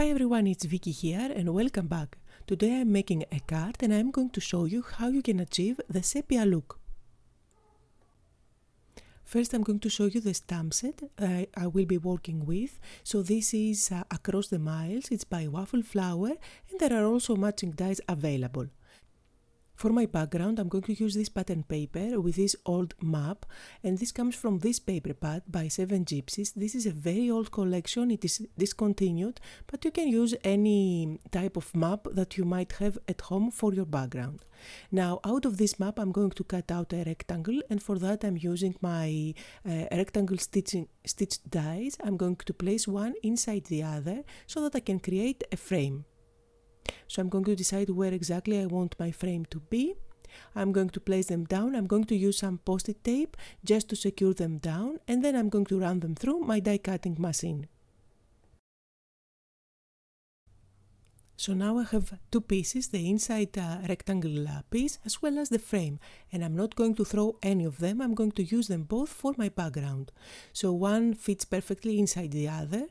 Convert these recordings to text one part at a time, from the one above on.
Hi everyone, it's Vicky here and welcome back. Today I'm making a card and I'm going to show you how you can achieve the sepia look. First I'm going to show you the stamp set I, I will be working with. So this is uh, Across the Miles, it's by Waffle Flower and there are also matching dies available. For my background, I'm going to use this pattern paper with this old map and this comes from this paper pad by Seven Gypsies. This is a very old collection, it is discontinued, but you can use any type of map that you might have at home for your background. Now, out of this map, I'm going to cut out a rectangle and for that I'm using my uh, rectangle stitching stitched dies. I'm going to place one inside the other so that I can create a frame. So I'm going to decide where exactly I want my frame to be. I'm going to place them down. I'm going to use some post-it tape just to secure them down and then I'm going to run them through my die cutting machine. So now I have two pieces, the inside uh, rectangle uh, piece as well as the frame and I'm not going to throw any of them, I'm going to use them both for my background. So one fits perfectly inside the other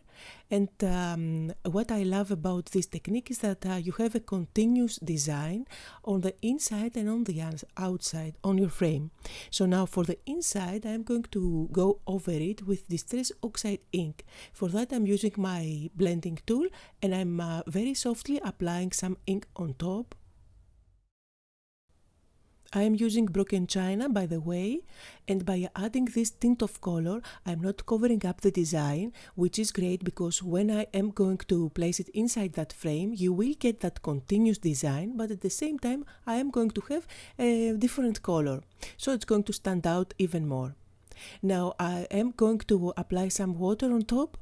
and um, what I love about this technique is that uh, you have a continuous design on the inside and on the outside on your frame. So now for the inside I'm going to go over it with Distress Oxide ink. For that I'm using my blending tool and I'm uh, very softly applying some ink on top I am using broken china by the way and by adding this tint of color I'm not covering up the design which is great because when I am going to place it inside that frame you will get that continuous design but at the same time I am going to have a different color so it's going to stand out even more. Now I am going to apply some water on top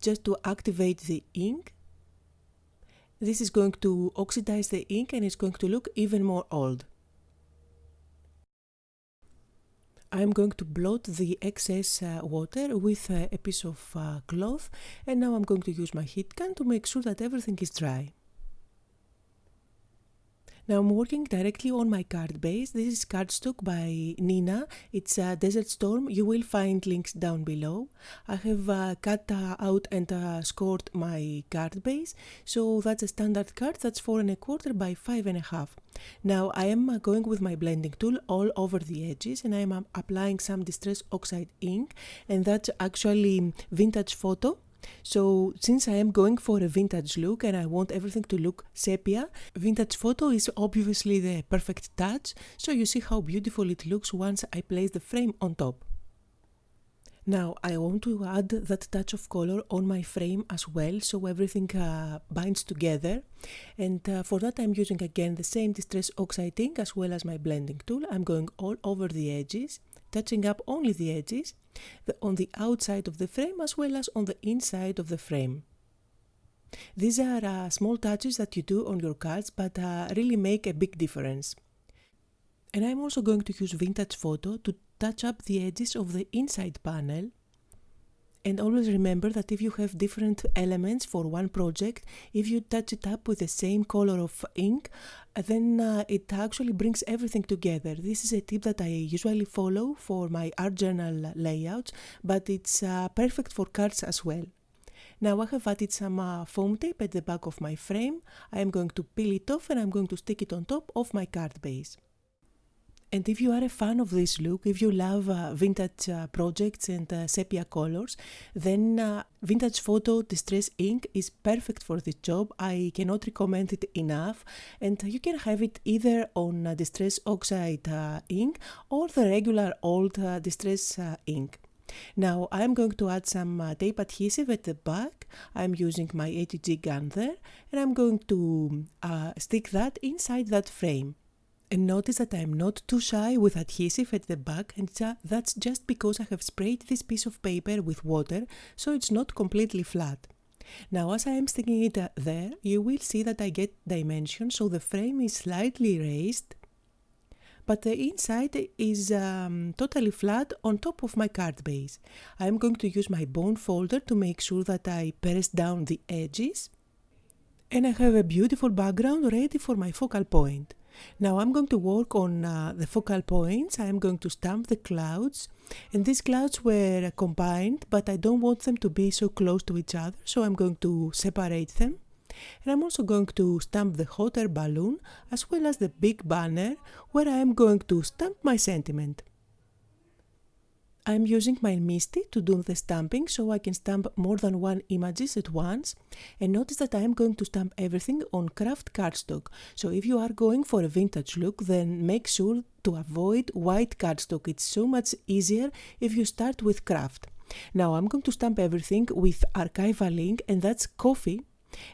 just to activate the ink. This is going to oxidize the ink and it's going to look even more old. I'm going to blot the excess uh, water with uh, a piece of uh, cloth and now I'm going to use my heat gun to make sure that everything is dry. Now I'm working directly on my card base. This is cardstock by Neenah. It's a Desert Storm. You will find links down below. I have uh, cut uh, out and uh, scored my card base. So that's a standard card. That's four and a quarter by five and a half. Now I am uh, going with my blending tool all over the edges and I am applying some Distress Oxide ink and that's actually vintage photo so since I am going for a vintage look and I want everything to look sepia, vintage photo is obviously the perfect touch, so you see how beautiful it looks once I place the frame on top. Now I want to add that touch of color on my frame as well so everything uh, binds together and uh, for that I'm using again the same Distress Oxide ink as well as my blending tool. I'm going all over the edges touching up only the edges the, on the outside of the frame as well as on the inside of the frame. These are uh, small touches that you do on your cards but uh, really make a big difference. And I'm also going to use Vintage Photo to touch up the edges of the inside panel and always remember that if you have different elements for one project, if you touch it up with the same color of ink, then uh, it actually brings everything together. This is a tip that I usually follow for my art journal layouts, but it's uh, perfect for cards as well. Now I have added some uh, foam tape at the back of my frame. I am going to peel it off and I'm going to stick it on top of my card base. And if you are a fan of this look, if you love uh, vintage uh, projects and uh, sepia colors, then uh, Vintage Photo Distress Ink is perfect for this job. I cannot recommend it enough. And you can have it either on uh, Distress Oxide uh, ink or the regular old Distress ink. Now I'm going to add some uh, tape adhesive at the back. I'm using my ATG gun there and I'm going to uh, stick that inside that frame. And notice that I'm not too shy with adhesive at the back and that's just because I have sprayed this piece of paper with water so it's not completely flat. Now as I am sticking it uh, there, you will see that I get dimension so the frame is slightly raised but the inside is um, totally flat on top of my card base. I am going to use my bone folder to make sure that I press down the edges and I have a beautiful background ready for my focal point. Now I'm going to work on uh, the focal points. I am going to stamp the clouds and these clouds were combined but I don't want them to be so close to each other so I'm going to separate them. And I'm also going to stamp the hot air balloon as well as the big banner where I am going to stamp my sentiment. I'm using my MISTI to do the stamping so I can stamp more than one images at once. And notice that I am going to stamp everything on kraft cardstock. So if you are going for a vintage look then make sure to avoid white cardstock. It's so much easier if you start with kraft. Now I'm going to stamp everything with archival ink and that's coffee.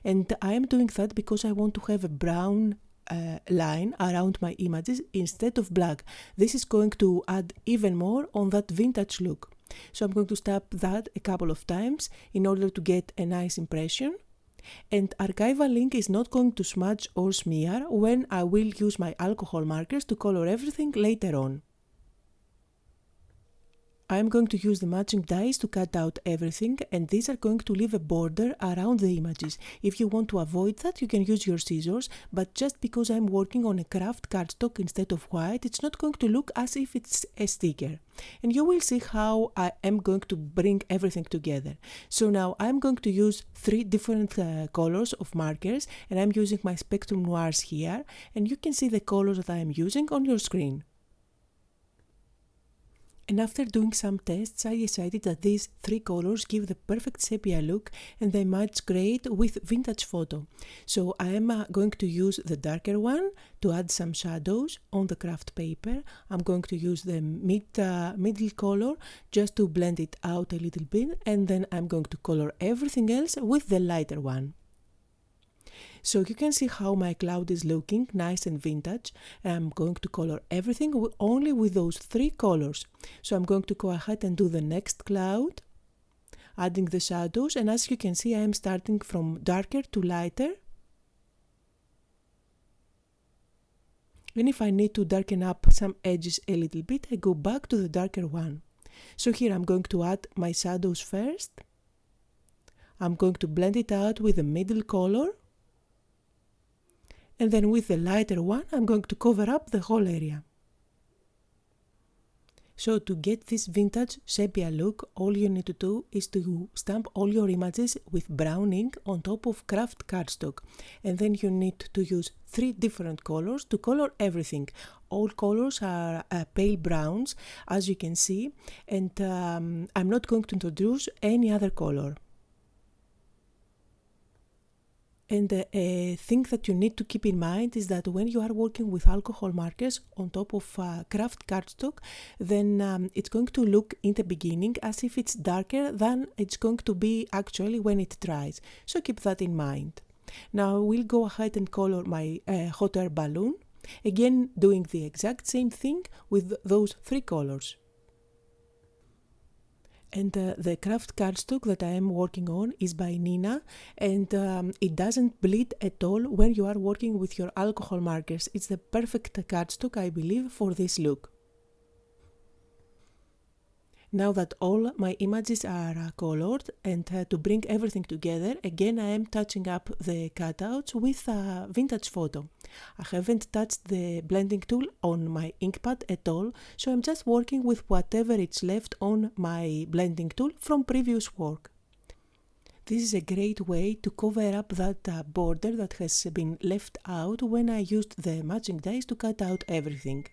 And I am doing that because I want to have a brown uh, line around my images instead of black. This is going to add even more on that vintage look. So I'm going to stamp that a couple of times in order to get a nice impression. And archival ink is not going to smudge or smear when I will use my alcohol markers to color everything later on. I'm going to use the matching dies to cut out everything and these are going to leave a border around the images. If you want to avoid that you can use your scissors but just because I'm working on a kraft cardstock instead of white it's not going to look as if it's a sticker. And you will see how I am going to bring everything together. So now I'm going to use three different uh, colors of markers and I'm using my Spectrum Noirs here and you can see the colors that I am using on your screen. And after doing some tests, I decided that these three colors give the perfect sepia look and they match great with vintage photo. So I am uh, going to use the darker one to add some shadows on the kraft paper. I'm going to use the mid, uh, middle color just to blend it out a little bit and then I'm going to color everything else with the lighter one. So you can see how my cloud is looking, nice and vintage. I'm going to color everything only with those three colors. So I'm going to go ahead and do the next cloud, adding the shadows. And as you can see, I am starting from darker to lighter. And if I need to darken up some edges a little bit, I go back to the darker one. So here I'm going to add my shadows first. I'm going to blend it out with the middle color and then with the lighter one I'm going to cover up the whole area. So to get this vintage sepia look, all you need to do is to stamp all your images with brown ink on top of kraft cardstock. And then you need to use three different colors to color everything. All colors are uh, pale browns, as you can see, and um, I'm not going to introduce any other color. And uh, a thing that you need to keep in mind is that when you are working with alcohol markers on top of uh, kraft cardstock, then um, it's going to look in the beginning as if it's darker than it's going to be actually when it dries. So keep that in mind. Now we'll go ahead and color my uh, hot air balloon. Again, doing the exact same thing with those three colors. And uh, the kraft cardstock that I am working on is by Neenah and um, it doesn't bleed at all when you are working with your alcohol markers. It's the perfect cardstock I believe for this look. Now that all my images are uh, colored and uh, to bring everything together, again I am touching up the cutouts with a vintage photo. I haven't touched the blending tool on my inkpad at all, so I'm just working with whatever is left on my blending tool from previous work. This is a great way to cover up that uh, border that has been left out when I used the matching dies to cut out everything.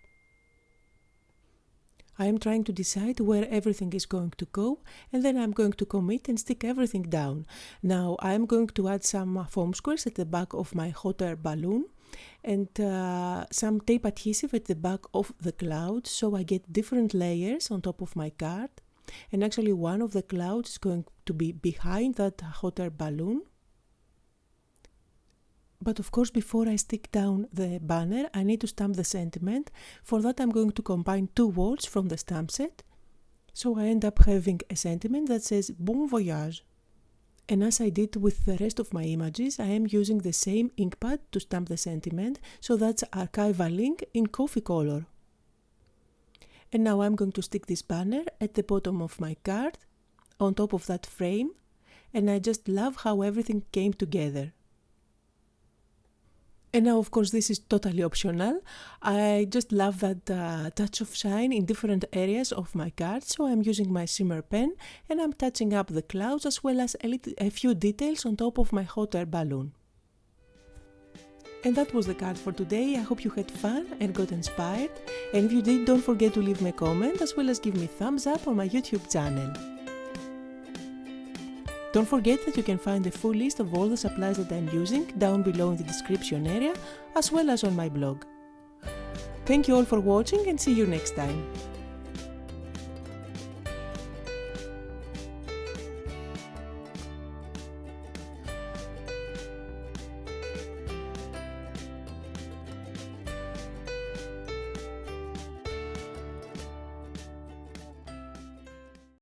I am trying to decide where everything is going to go and then I'm going to commit and stick everything down. Now I'm going to add some foam squares at the back of my hot air balloon and uh, some tape adhesive at the back of the cloud so I get different layers on top of my card and actually one of the clouds is going to be behind that hot air balloon but of course, before I stick down the banner, I need to stamp the sentiment. For that, I'm going to combine two words from the stamp set. So I end up having a sentiment that says Bon Voyage. And as I did with the rest of my images, I am using the same ink pad to stamp the sentiment, so that's archival ink in coffee color. And now I'm going to stick this banner at the bottom of my card, on top of that frame, and I just love how everything came together. And now, of course, this is totally optional. I just love that uh, touch of shine in different areas of my card. so I'm using my shimmer pen and I'm touching up the clouds as well as a, a few details on top of my hot air balloon. And that was the card for today. I hope you had fun and got inspired. And if you did, don't forget to leave me a comment as well as give me thumbs up on my YouTube channel. Don't forget that you can find the full list of all the supplies that I'm using down below in the description area as well as on my blog. Thank you all for watching and see you next time.